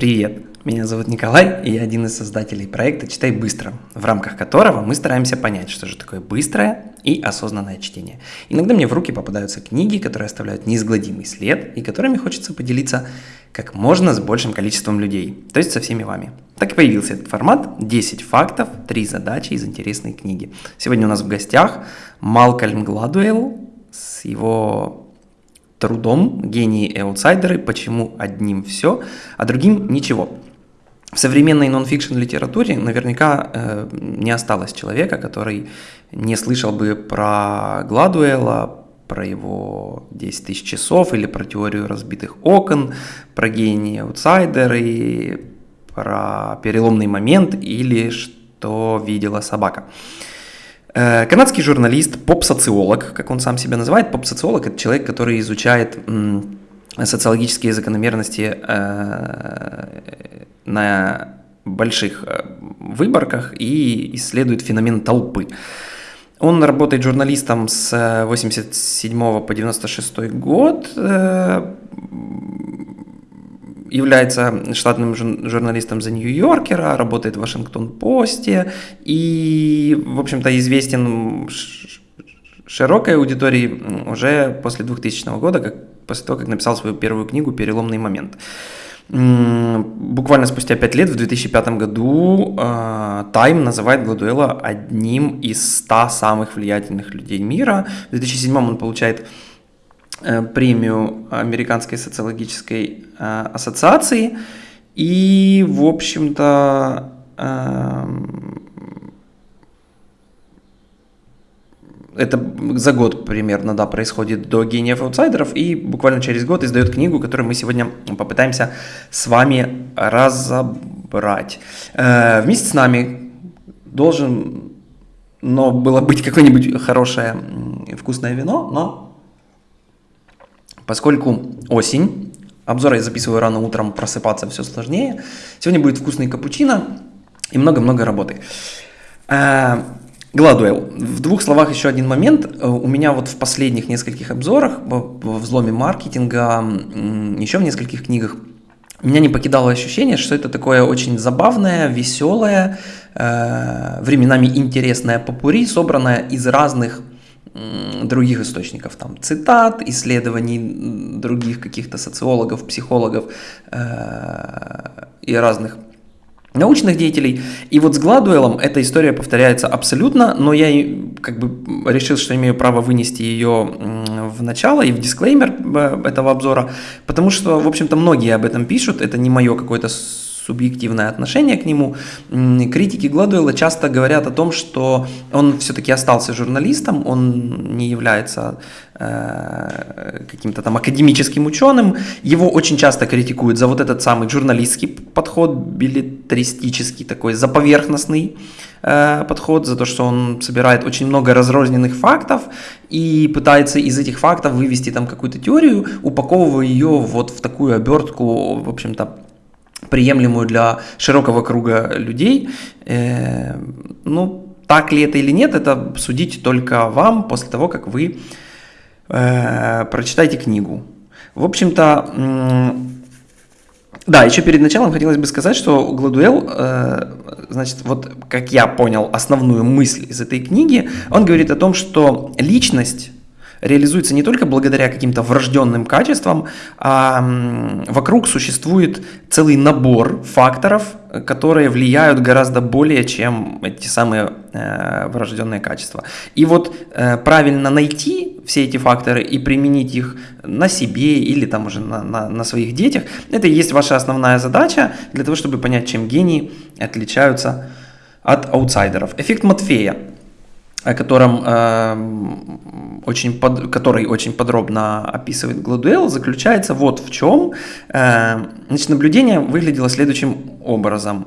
Привет! Меня зовут Николай, и я один из создателей проекта «Читай быстро», в рамках которого мы стараемся понять, что же такое быстрое и осознанное чтение. Иногда мне в руки попадаются книги, которые оставляют неизгладимый след, и которыми хочется поделиться как можно с большим количеством людей, то есть со всеми вами. Так и появился этот формат 10 фактов, 3 задачи из интересной книги. Сегодня у нас в гостях Малкольм Гладуэлл с его трудом «Гении и аутсайдеры. Почему одним все, а другим ничего». В современной нон-фикшн литературе наверняка э, не осталось человека, который не слышал бы про Гладуэла, про его 10 тысяч часов или про теорию разбитых окон, про гении аутсайдеры, про переломный момент или что видела собака. Канадский журналист, поп-социолог, как он сам себя называет, поп-социолог – это человек, который изучает социологические закономерности э, на больших э, выборках и исследует феномен толпы. Он работает журналистом с 87 по 96 год, является штатным журналистом New Yorker, работает в Вашингтон-Посте и, в общем-то, известен широкой аудитории уже после 2000 года, как, после того, как написал свою первую книгу «Переломный момент». Буквально спустя пять лет, в 2005 году, Time называет Гладуэла одним из 100 самых влиятельных людей мира. В 2007 он получает премию Американской социологической э, ассоциации. И, в общем-то, эм, это за год примерно, да, происходит до гениев аутсайдеров, и буквально через год издает книгу, которую мы сегодня попытаемся с вами разобрать. Э, вместе с нами должен, но было быть какое-нибудь хорошее вкусное вино, но Поскольку осень, обзор я записываю рано утром, просыпаться все сложнее. Сегодня будет вкусный капучино и много-много работы. Э, Гладуэлл. В двух словах еще один момент. Э, у меня вот в последних нескольких обзорах, во взломе маркетинга, еще в нескольких книгах, меня не покидало ощущение, что это такое очень забавное, веселое, э, временами интересное попури, собранное из разных других источников, там, цитат, исследований других каких-то социологов, психологов э, и разных научных деятелей. И вот с Гладуэлом эта история повторяется абсолютно, но я как бы решил, что имею право вынести ее в начало и в дисклеймер э, этого обзора, потому что, в общем-то, многие об этом пишут, это не мое какое-то субъективное отношение к нему. Критики Гладуэлла часто говорят о том, что он все-таки остался журналистом, он не является э, каким-то там академическим ученым. Его очень часто критикуют за вот этот самый журналистский подход, билетристический такой, за поверхностный э, подход, за то, что он собирает очень много разрозненных фактов и пытается из этих фактов вывести там какую-то теорию, упаковывая ее вот в такую обертку, в общем-то, приемлемую для широкого круга людей. Э, ну, так ли это или нет, это судить только вам после того, как вы э, прочитаете книгу. В общем-то, да, еще перед началом хотелось бы сказать, что Гладуэл, э, значит, вот как я понял основную мысль из этой книги, он говорит о том, что личность реализуется не только благодаря каким-то врожденным качествам, а вокруг существует целый набор факторов, которые влияют гораздо более, чем эти самые э, врожденные качества. И вот э, правильно найти все эти факторы и применить их на себе или там уже на, на, на своих детях, это и есть ваша основная задача для того, чтобы понять, чем гении отличаются от аутсайдеров. Эффект Матфея о котором, э, очень под, который очень подробно описывает Гладуэлл, заключается вот в чем. Э, значит, наблюдение выглядело следующим образом.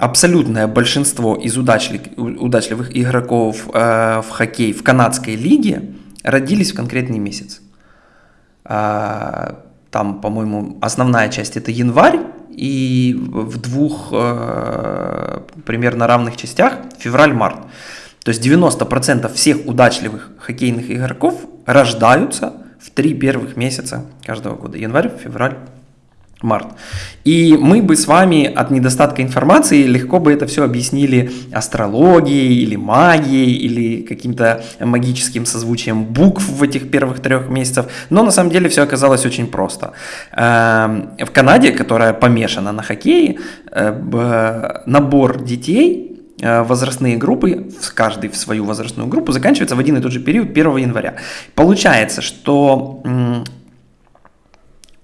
Абсолютное большинство из удачлив, удачливых игроков э, в хоккей в канадской лиге родились в конкретный месяц. Э, там, по-моему, основная часть это январь, и в двух э, примерно равных частях февраль-март. То есть 90% всех удачливых хоккейных игроков рождаются в три первых месяца каждого года. Январь, февраль, март. И мы бы с вами от недостатка информации легко бы это все объяснили астрологией или магией или каким-то магическим созвучием букв в этих первых трех месяцев. Но на самом деле все оказалось очень просто. Эм, в Канаде, которая помешана на хоккее, э, набор детей э, возрастные группы, каждый в свою возрастную группу, заканчивается в один и тот же период 1 января. Получается, что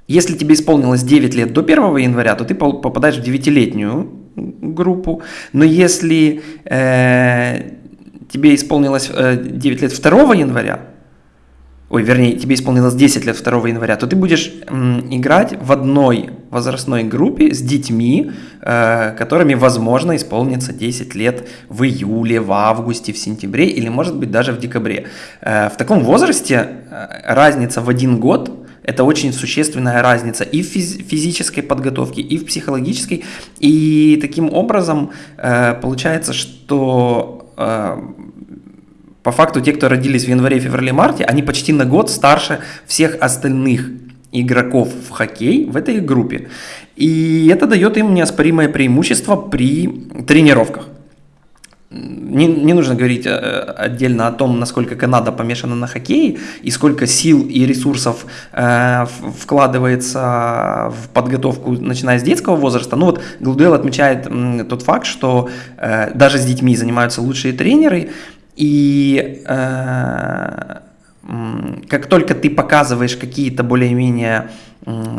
если тебе исполнилось 9 лет до 1 января, то ты попадаешь в 9-летнюю группу. Но если э, тебе исполнилось э, 9 лет 2 января, ой, вернее, тебе исполнилось 10 лет 2 января, то ты будешь м, играть в одной возрастной группе с детьми, э, которыми, возможно, исполнится 10 лет в июле, в августе, в сентябре или, может быть, даже в декабре. Э, в таком возрасте э, разница в один год – это очень существенная разница и в физической подготовке, и в психологической. И таким образом э, получается, что э, по факту те, кто родились в январе, феврале, марте, они почти на год старше всех остальных игроков в хоккей в этой группе. И это дает им неоспоримое преимущество при тренировках не, не нужно говорить э, отдельно о том, насколько Канада помешана на хоккее и сколько сил и ресурсов э, вкладывается в подготовку, начиная с детского возраста. Ну вот Глудел отмечает м, тот факт, что э, даже с детьми занимаются лучшие тренеры, и э, как только ты показываешь какие-то более-менее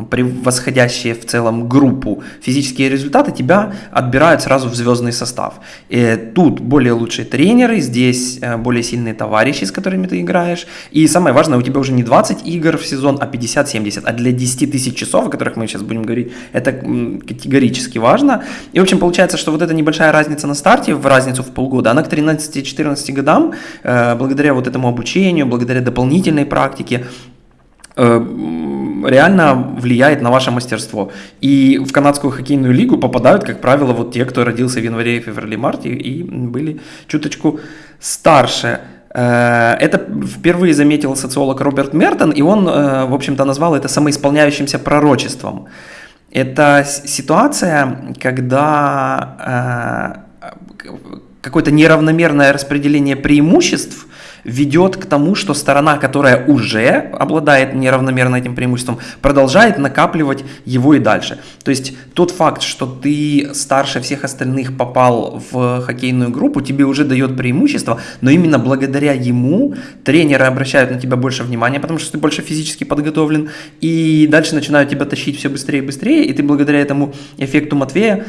превосходящие в целом группу физические результаты, тебя отбирают сразу в звездный состав. И тут более лучшие тренеры, здесь э, более сильные товарищи, с которыми ты играешь. И самое важное, у тебя уже не 20 игр в сезон, а 50-70. А для 10 тысяч часов, о которых мы сейчас будем говорить, это категорически важно. И, в общем, получается, что вот эта небольшая разница на старте, в разницу в полгода, она к 13-14 годам, э, благодаря вот этому обучению, благодаря дополнительной практике, э, реально влияет на ваше мастерство. И в канадскую хоккейную лигу попадают, как правило, вот те, кто родился в январе, феврале, марте и были чуточку старше. Э, это впервые заметил социолог Роберт Мертон, и он, э, в общем-то, назвал это самоисполняющимся пророчеством. Это ситуация, когда какое-то неравномерное распределение преимуществ ведет к тому, что сторона, которая уже обладает неравномерно этим преимуществом, продолжает накапливать его и дальше. То есть тот факт, что ты старше всех остальных попал в хоккейную группу, тебе уже дает преимущество, но именно благодаря ему тренеры обращают на тебя больше внимания, потому что ты больше физически подготовлен, и дальше начинают тебя тащить все быстрее и быстрее, и ты благодаря этому эффекту Матвея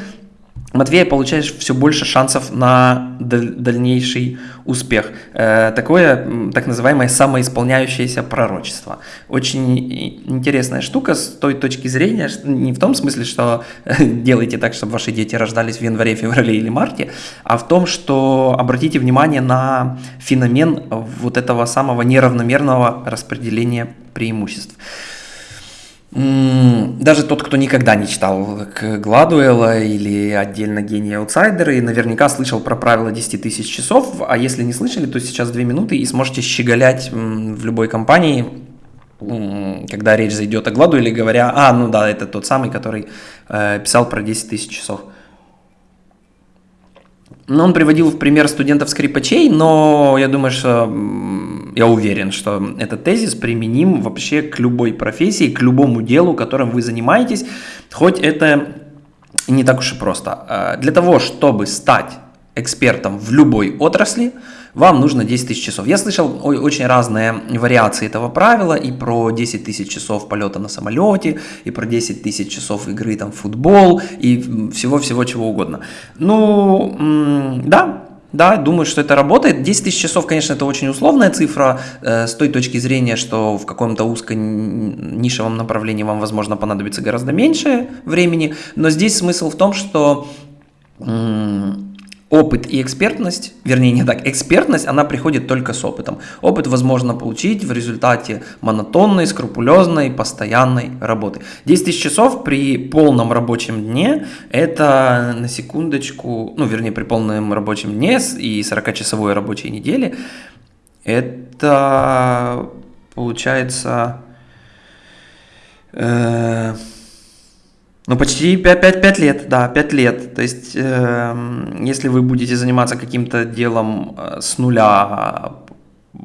Матвея получаешь все больше шансов на дальнейший успех. Э, такое так называемое самоисполняющееся пророчество. Очень интересная штука с той точки зрения, не в том смысле, что делайте так, чтобы ваши дети рождались в январе, феврале или марте, а в том, что обратите внимание на феномен вот этого самого неравномерного распределения преимуществ. Даже тот, кто никогда не читал Гладуэлла или отдельно гения аутсайдеры, наверняка слышал про правило 10 тысяч часов, а если не слышали, то сейчас 2 минуты и сможете щеголять в любой компании, когда речь зайдет о Гладуэлле, говоря, а, ну да, это тот самый, который э, писал про 10 тысяч часов. Ну, он приводил в пример студентов-скрипачей, но я думаю, что я уверен, что этот тезис применим вообще к любой профессии, к любому делу, которым вы занимаетесь, хоть это не так уж и просто. А, для того, чтобы стать экспертом в любой отрасли, вам нужно 10 тысяч часов. Я слышал очень разные вариации этого правила, и про 10 тысяч часов полета на самолете, и про 10 тысяч часов игры там, в футбол, и всего-всего чего угодно. Ну, да, да, думаю, что это работает. 10 тысяч часов, конечно, это очень условная цифра э, с той точки зрения, что в каком-то узко-нишевом направлении вам, возможно, понадобится гораздо меньше времени. Но здесь смысл в том, что... М- опыт и экспертность, вернее не так, экспертность, она приходит только с опытом. Опыт возможно получить в результате монотонной, скрупулезной, постоянной работы. 10 тысяч часов при полном рабочем дне, это на секундочку, ну вернее при полном рабочем дне и 40-часовой рабочей неделе, это получается... Э, Ну, почти 5, 5, 5 лет, да, 5 лет. То есть, э, если вы будете заниматься каким-то делом э, с нуля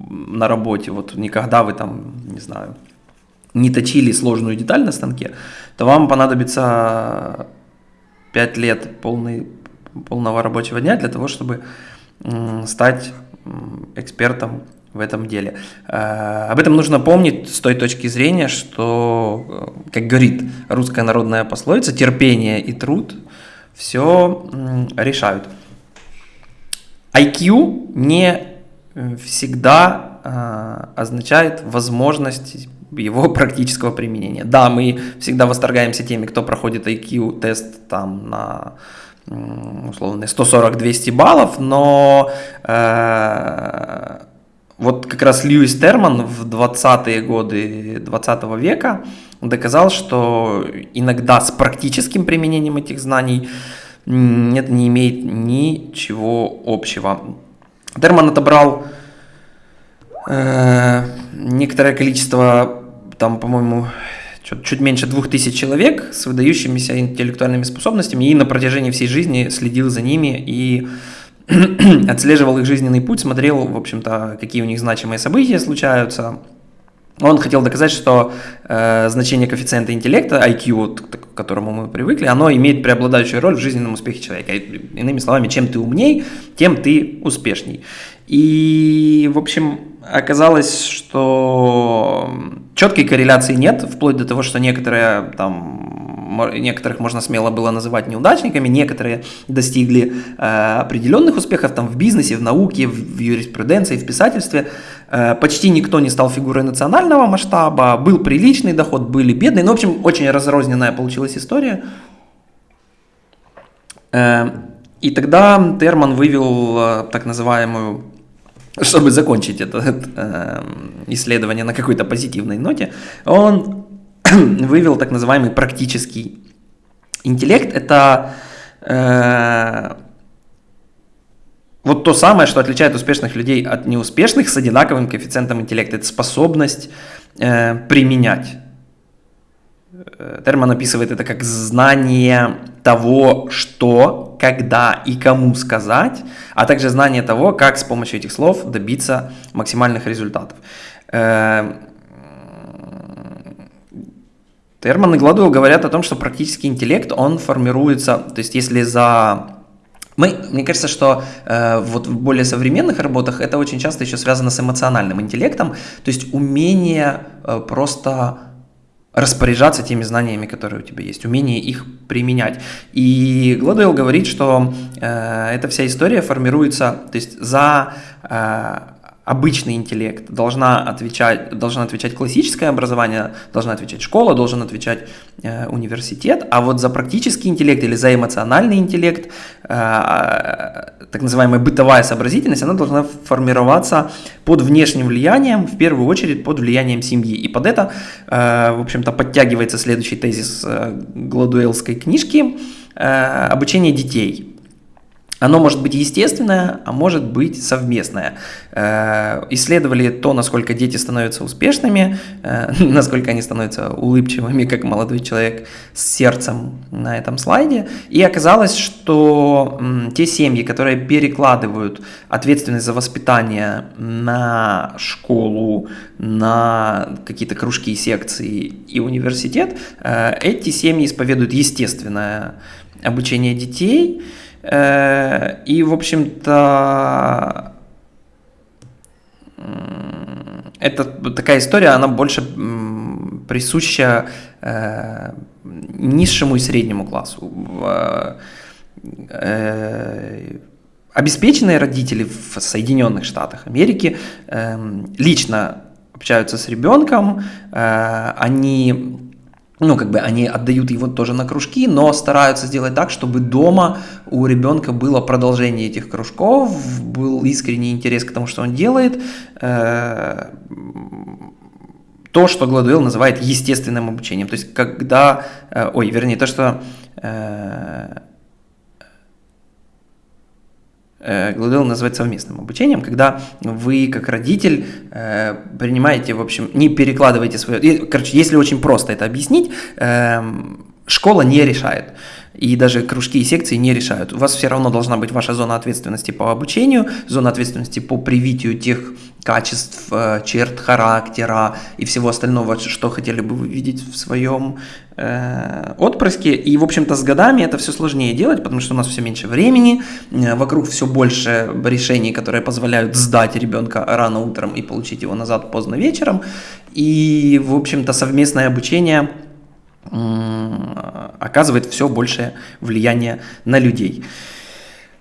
на работе, вот никогда вы там, не знаю, не точили сложную деталь на станке, то вам понадобится 5 лет полный, полного рабочего дня для того, чтобы стать экспертом в этом деле. Э, об этом нужно помнить с той точки зрения, что, э, как говорит русская народная пословица, терпение и труд все решают. IQ не всегда э, означает возможность его практического применения. Да, мы всегда восторгаемся теми, кто проходит IQ-тест там на условно 140-200 баллов, но э, вот как раз Льюис Терман в 20-е годы 20 века доказал, что иногда с практическим применением этих знаний это не имеет ничего общего. Терман отобрал э, некоторое количество, там, по-моему, чуть, чуть меньше двух тысяч человек с выдающимися интеллектуальными способностями и на протяжении всей жизни следил за ними и отслеживал их жизненный путь, смотрел, в общем-то, какие у них значимые события случаются. Он хотел доказать, что э, значение коэффициента интеллекта, IQ, к которому мы привыкли, оно имеет преобладающую роль в жизненном успехе человека. Иными словами, чем ты умней, тем ты успешней. И, в общем, оказалось, что четкой корреляции нет, вплоть до того, что некоторые там некоторых можно смело было называть неудачниками, некоторые достигли э, определенных успехов там в бизнесе, в науке, в, в юриспруденции, в писательстве. Э, почти никто не стал фигурой национального масштаба, был приличный доход, были бедные. Ну, в общем, очень разрозненная получилась история. Э, и тогда Терман вывел э, так называемую чтобы закончить это э, исследование на какой-то позитивной ноте, он вывел так называемый практический интеллект. Это э, вот то самое, что отличает успешных людей от неуспешных с одинаковым коэффициентом интеллекта. Это способность э, применять. Э, Терман описывает это как знание того, что, когда и кому сказать, а также знание того, как с помощью этих слов добиться максимальных результатов. Э, Терман и Гладуэлл говорят о том, что практический интеллект, он формируется, то есть если за мы, мне кажется, что э, вот в более современных работах это очень часто еще связано с эмоциональным интеллектом, то есть умение э, просто распоряжаться теми знаниями, которые у тебя есть, умение их применять. И Гладуэлл говорит, что э, эта вся история формируется, то есть за э, обычный интеллект, должна отвечать, должна отвечать классическое образование, должна отвечать школа, должен отвечать э, университет, а вот за практический интеллект или за эмоциональный интеллект, э, так называемая бытовая сообразительность, она должна формироваться под внешним влиянием, в первую очередь под влиянием семьи. И под это, э, в общем-то, подтягивается следующий тезис э, Гладуэлской книжки э, «Обучение детей». Оно может быть естественное, а может быть совместное. Э, исследовали то, насколько дети становятся успешными, э, насколько они становятся улыбчивыми, как молодой человек с сердцем на этом слайде. И оказалось, что те семьи, которые перекладывают ответственность за воспитание на школу, на какие-то кружки, секции и университет, э, эти семьи исповедуют естественное обучение детей – и, в общем-то, это такая история, она больше присуща э, низшему и среднему классу. Э, обеспеченные родители в Соединенных Штатах Америки лично общаются с ребенком, они ну, как бы они отдают его тоже на кружки, но стараются сделать так, чтобы дома у ребенка было продолжение этих кружков, был искренний интерес к тому, что он делает. Э, то, что Гладуэлл называет естественным обучением. То есть, когда, э, ой, вернее, то, что э, Э, называть совместным обучением, когда вы как родитель э, принимаете, в общем, не перекладываете свое... Короче, если очень просто это объяснить, э, школа не решает и даже кружки и секции не решают. У вас все равно должна быть ваша зона ответственности по обучению, зона ответственности по привитию тех качеств, э, черт характера и всего остального, что хотели бы вы видеть в своем э, отпрыске. И, в общем-то, с годами это все сложнее делать, потому что у нас все меньше времени, э, вокруг все больше решений, которые позволяют сдать ребенка рано утром и получить его назад поздно вечером. И, в общем-то, совместное обучение – оказывает все большее влияние на людей.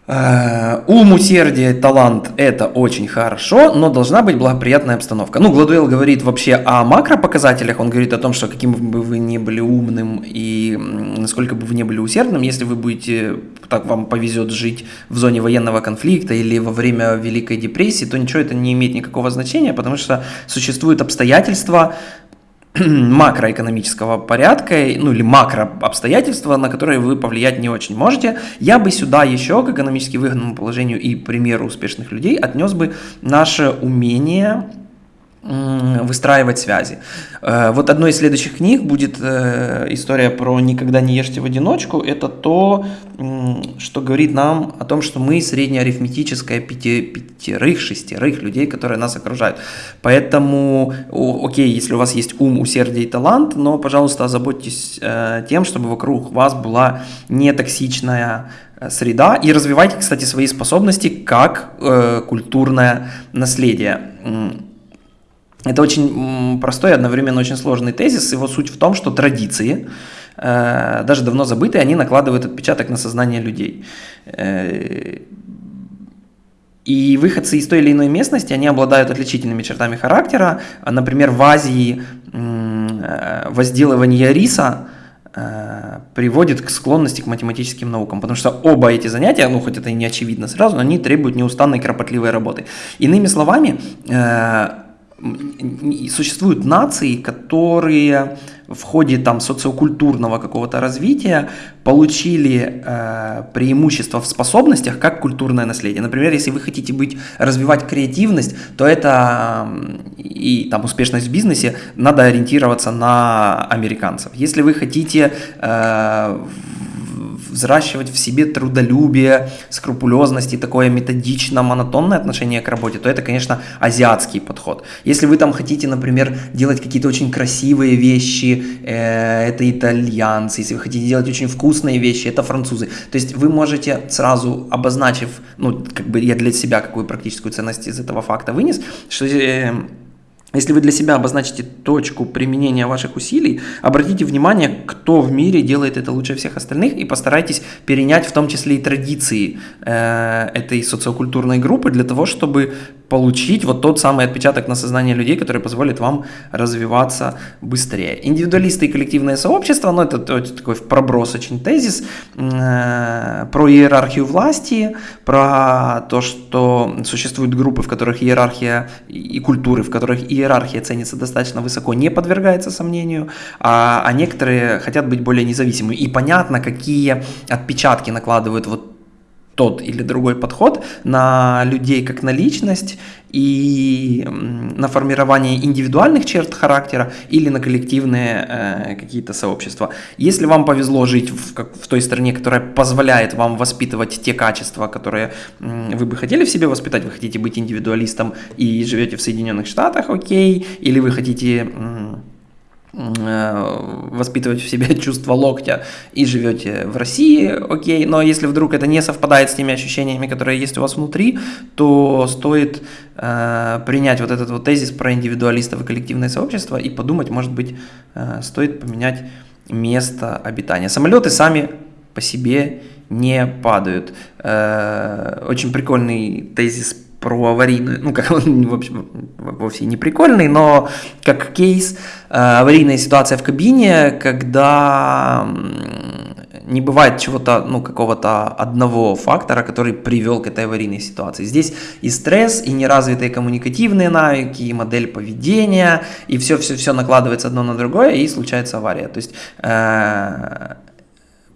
Э, ум, усердие, талант – это очень хорошо, но должна быть благоприятная обстановка. Ну, Гладуэлл говорит вообще о макропоказателях, он говорит о том, что каким бы вы ни были умным и насколько бы вы ни были усердным, если вы будете, так вам повезет жить в зоне военного конфликта или во время Великой депрессии, то ничего это не имеет никакого значения, потому что существуют обстоятельства, макроэкономического порядка, ну или макро обстоятельства, на которые вы повлиять не очень можете. Я бы сюда еще к экономически выгодному положению и примеру успешных людей отнес бы наше умение выстраивать связи. Э, вот одной из следующих книг будет э, история про «Никогда не ешьте в одиночку». Это то, что говорит нам о том, что мы среднеарифметическая пяти, пятерых, шестерых людей, которые нас окружают. Поэтому, окей, если у вас есть ум, усердие и талант, но, пожалуйста, озаботьтесь э, тем, чтобы вокруг вас была не токсичная среда и развивайте, кстати, свои способности как э, культурное наследие. Это очень простой и одновременно очень сложный тезис. Его суть в том, что традиции, э, даже давно забытые, они накладывают отпечаток на сознание людей. Э, и выходцы из той или иной местности, они обладают отличительными чертами характера. Например, в Азии э, возделывание риса приводит к склонности к математическим наукам, потому что оба эти занятия, ну хоть это и не очевидно сразу, но они требуют неустанной кропотливой работы. Иными словами, существуют нации, которые в ходе там социокультурного какого-то развития получили э, преимущество в способностях как культурное наследие. Например, если вы хотите быть развивать креативность, то это и там успешность в бизнесе надо ориентироваться на американцев. Если вы хотите э, взращивать в себе трудолюбие, скрупулезность и такое методично монотонное отношение к работе, то это, конечно, азиатский подход. Если вы там хотите, например, делать какие-то очень красивые вещи, э, это итальянцы. Если вы хотите делать очень вкусные вещи, это французы. То есть вы можете сразу обозначив, ну, как бы я для себя какую практическую ценность из этого факта вынес, что э, если вы для себя обозначите точку применения ваших усилий, обратите внимание, кто в мире делает это лучше всех остальных, и постарайтесь перенять в том числе и традиции э, этой социокультурной группы для того, чтобы получить вот тот самый отпечаток на сознание людей, который позволит вам развиваться быстрее. Индивидуалисты и коллективное сообщество, ну это, это такой проброс очень тезис э, про иерархию власти, про то, что существуют группы, в которых иерархия и культуры, в которых иерархия ценится достаточно высоко, не подвергается сомнению, а, а некоторые хотят быть более независимыми. И понятно, какие отпечатки накладывают вот тот или другой подход на людей как на личность и на формирование индивидуальных черт характера или на коллективные э, какие-то сообщества. Если вам повезло жить в, как, в той стране, которая позволяет вам воспитывать те качества, которые э, вы бы хотели в себе воспитать, вы хотите быть индивидуалистом и живете в Соединенных Штатах, окей, или вы хотите... Э, воспитывать в себе чувство локтя и живете в России, окей, но если вдруг это не совпадает с теми ощущениями, которые есть у вас внутри, то стоит э, принять вот этот вот тезис про индивидуалистов и коллективное сообщество и подумать, может быть, э, стоит поменять место обитания. Самолеты сами по себе не падают. Э, очень прикольный тезис про аварийную, ну, как он в общем, вовсе не прикольный, но как кейс, э, аварийная ситуация в кабине, когда не бывает чего-то, ну, какого-то одного фактора, который привел к этой аварийной ситуации. Здесь и стресс, и неразвитые коммуникативные навыки, и модель поведения, и все-все-все накладывается одно на другое, и случается авария. То есть э,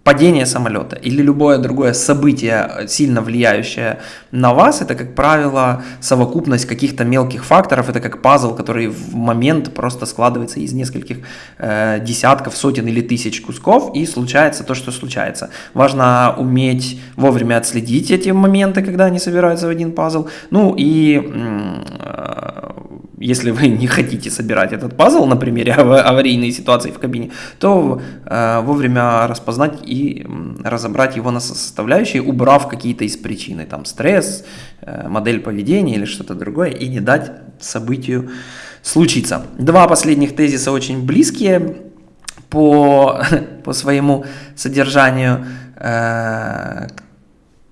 падение самолета или любое другое событие, сильно влияющее на вас, это, как правило, совокупность каких-то мелких факторов, это как пазл, который в момент просто складывается из нескольких э, десятков, сотен или тысяч кусков, и случается то, что случается. Важно уметь вовремя отследить эти моменты, когда они собираются в один пазл, ну и э, если вы не хотите собирать этот пазл на примере аварийной ситуации в кабине, то э, вовремя распознать и разобрать его на составляющие, убрав какие-то из причины, там стресс, э, модель поведения или что-то другое, и не дать событию случиться. Два последних тезиса очень близкие по, по своему содержанию. Э,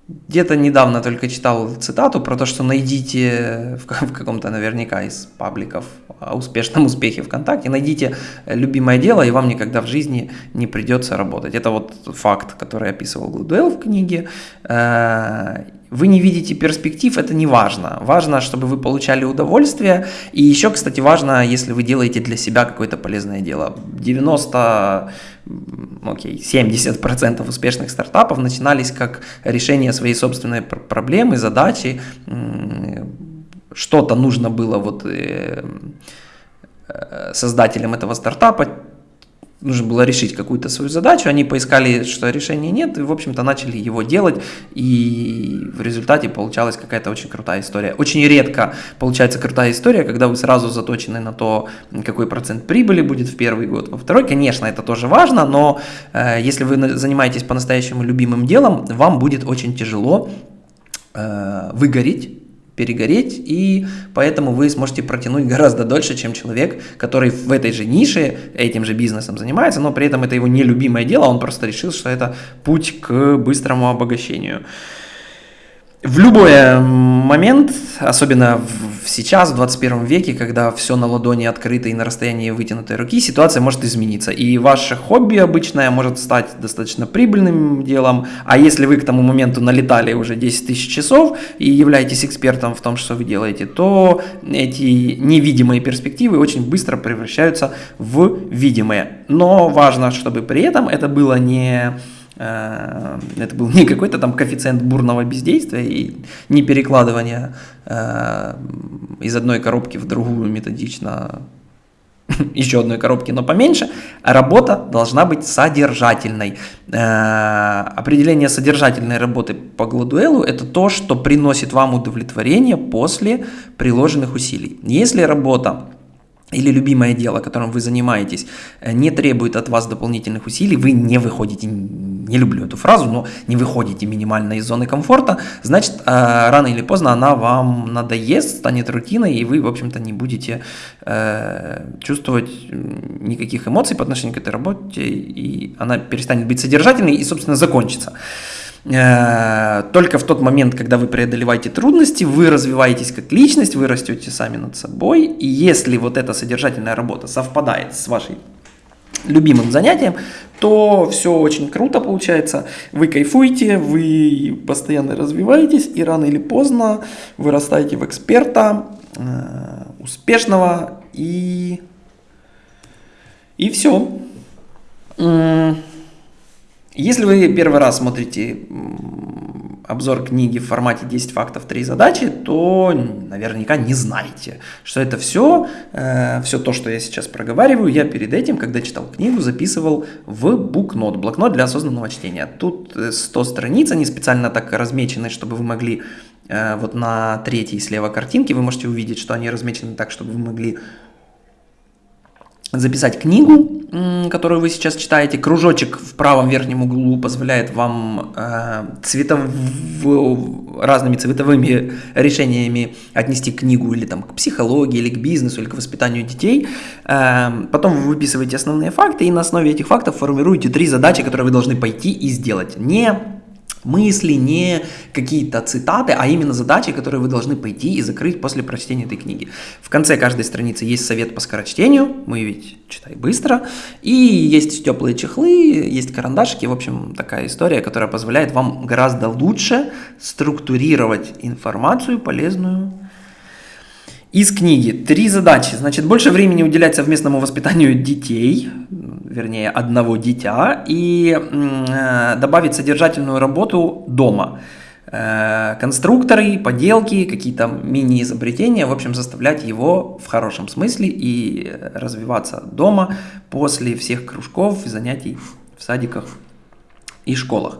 где-то недавно только читал цитату про то, что найдите в, в каком-то наверняка из пабликов о успешном успехе ВКонтакте, найдите любимое дело, и вам никогда в жизни не придется работать. Это вот факт, который описывал Гладуэлл в книге. Вы не видите перспектив, это не важно. Важно, чтобы вы получали удовольствие. И еще, кстати, важно, если вы делаете для себя какое-то полезное дело. 90, окей, 70% успешных стартапов начинались как решение своей собственной проблемы, задачи. Что-то нужно было вот э, э, создателям этого стартапа, нужно было решить какую-то свою задачу, они поискали, что решения нет, и, в общем-то, начали его делать, и в результате получалась какая-то очень крутая история. Очень редко получается крутая история, когда вы сразу заточены на то, какой процент прибыли будет в первый год, во второй, конечно, это тоже важно, но э, если вы занимаетесь по-настоящему любимым делом, вам будет очень тяжело э, выгореть, перегореть, и поэтому вы сможете протянуть гораздо дольше, чем человек, который в этой же нише этим же бизнесом занимается, но при этом это его нелюбимое дело, он просто решил, что это путь к быстрому обогащению в любой э, момент, особенно в, сейчас, в 21 веке, когда все на ладони открыто и на расстоянии вытянутой руки, ситуация может измениться. И ваше хобби обычное может стать достаточно прибыльным делом. А если вы к тому моменту налетали уже 10 тысяч часов и являетесь экспертом в том, что вы делаете, то эти невидимые перспективы очень быстро превращаются в видимые. Но важно, чтобы при этом это было не это был не какой-то там коэффициент бурного бездействия и не перекладывание э, из одной коробки в другую методично еще одной коробки, но поменьше, работа должна быть содержательной. Э, определение содержательной работы по Гладуэлу – это то, что приносит вам удовлетворение после приложенных усилий. Если работа или любимое дело, которым вы занимаетесь, не требует от вас дополнительных усилий, вы не выходите не люблю эту фразу, но не выходите минимально из зоны комфорта, значит, э, рано или поздно она вам надоест, станет рутиной, и вы, в общем-то, не будете э, чувствовать никаких эмоций по отношению к этой работе, и она перестанет быть содержательной и, собственно, закончится. Э, только в тот момент, когда вы преодолеваете трудности, вы развиваетесь как личность, вы растете сами над собой, и если вот эта содержательная работа совпадает с вашей любимым занятием, то все очень круто получается. Вы кайфуете, вы постоянно развиваетесь, и рано или поздно вырастаете в эксперта, э, успешного, и, и все. Если вы первый раз смотрите обзор книги в формате 10 фактов, 3 задачи, то наверняка не знаете, что это все, э, все то, что я сейчас проговариваю, я перед этим, когда читал книгу, записывал в букнот, блокнот для осознанного чтения. Тут 100 страниц, они специально так размечены, чтобы вы могли, э, вот на третьей слева картинке вы можете увидеть, что они размечены так, чтобы вы могли записать книгу, которую вы сейчас читаете. Кружочек в правом верхнем углу позволяет вам э, цветов... разными цветовыми решениями отнести книгу или там, к психологии, или к бизнесу, или к воспитанию детей. Э, потом вы выписываете основные факты и на основе этих фактов формируете три задачи, которые вы должны пойти и сделать. Не мысли, не какие-то цитаты, а именно задачи, которые вы должны пойти и закрыть после прочтения этой книги. В конце каждой страницы есть совет по скорочтению, мы ведь читай быстро, и есть теплые чехлы, есть карандашики, в общем, такая история, которая позволяет вам гораздо лучше структурировать информацию полезную из книги. Три задачи. Значит, больше времени уделять совместному воспитанию детей. Вернее, одного дитя и э, добавить содержательную работу дома. Э, конструкторы, поделки, какие-то мини-изобретения, в общем, заставлять его в хорошем смысле и развиваться дома после всех кружков занятий в садиках и школах.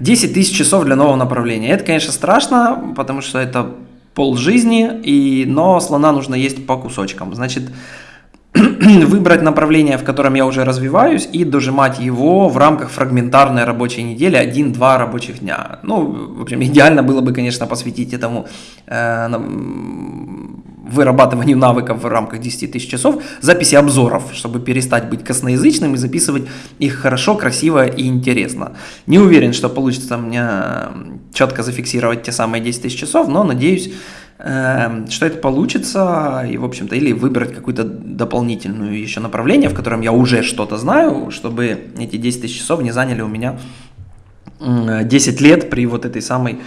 10 тысяч часов для нового направления. Это, конечно, страшно, потому что это пол жизни, и, но слона нужно есть по кусочкам. Значит, выбрать направление, в котором я уже развиваюсь, и дожимать его в рамках фрагментарной рабочей недели 1-2 рабочих дня. Ну, в общем, идеально было бы, конечно, посвятить этому э, вырабатыванию навыков в рамках 10 тысяч часов, записи обзоров, чтобы перестать быть косноязычным и записывать их хорошо, красиво и интересно. Не уверен, что получится мне четко зафиксировать те самые 10 тысяч часов, но надеюсь, что это получится, и, в общем-то, или выбрать какую-то дополнительную еще направление, в котором я уже что-то знаю, чтобы эти 10 тысяч часов не заняли у меня 10 лет при вот этой самой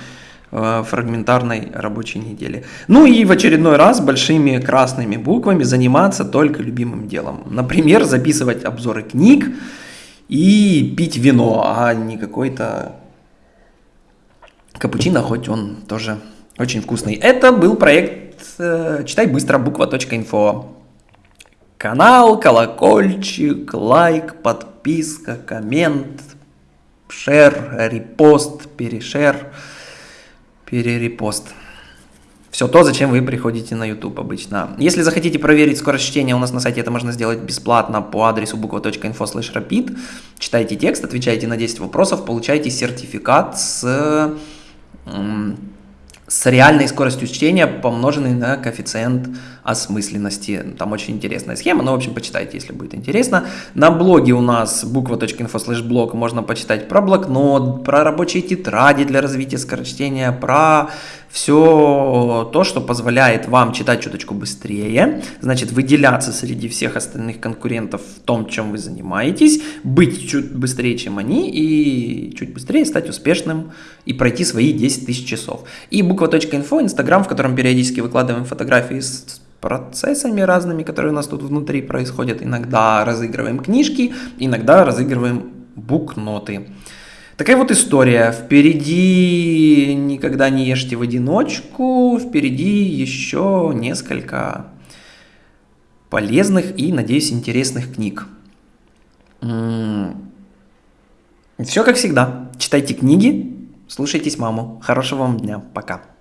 э, фрагментарной рабочей неделе. Ну и в очередной раз большими красными буквами заниматься только любимым делом. Например, записывать обзоры книг и пить вино, а не какой-то капучино, хоть он тоже очень вкусный. Это был проект э, «Читай быстро» буква.инфо. Канал, колокольчик, лайк, подписка, коммент, шер, репост, перешер, перерепост. Все то, зачем вы приходите на YouTube обычно. Если захотите проверить скорость чтения, у нас на сайте это можно сделать бесплатно по адресу буква.info rapid. Читайте текст, отвечайте на 10 вопросов, получайте сертификат с с реальной скоростью чтения, помноженной на коэффициент осмысленности. Там очень интересная схема, но, в общем, почитайте, если будет интересно. На блоге у нас буква.info slash блог можно почитать про блокнот, про рабочие тетради для развития скорочтения, про все то, что позволяет вам читать чуточку быстрее, значит, выделяться среди всех остальных конкурентов в том, чем вы занимаетесь, быть чуть быстрее, чем они, и чуть быстрее стать успешным и пройти свои 10 тысяч часов. И буква.инфо, инстаграм, в котором периодически выкладываем фотографии с процессами разными, которые у нас тут внутри происходят. Иногда разыгрываем книжки, иногда разыгрываем букноты. Такая вот история. Впереди никогда не ешьте в одиночку. Впереди еще несколько полезных и, надеюсь, интересных книг. Все как всегда. Читайте книги, слушайтесь маму. Хорошего вам дня. Пока.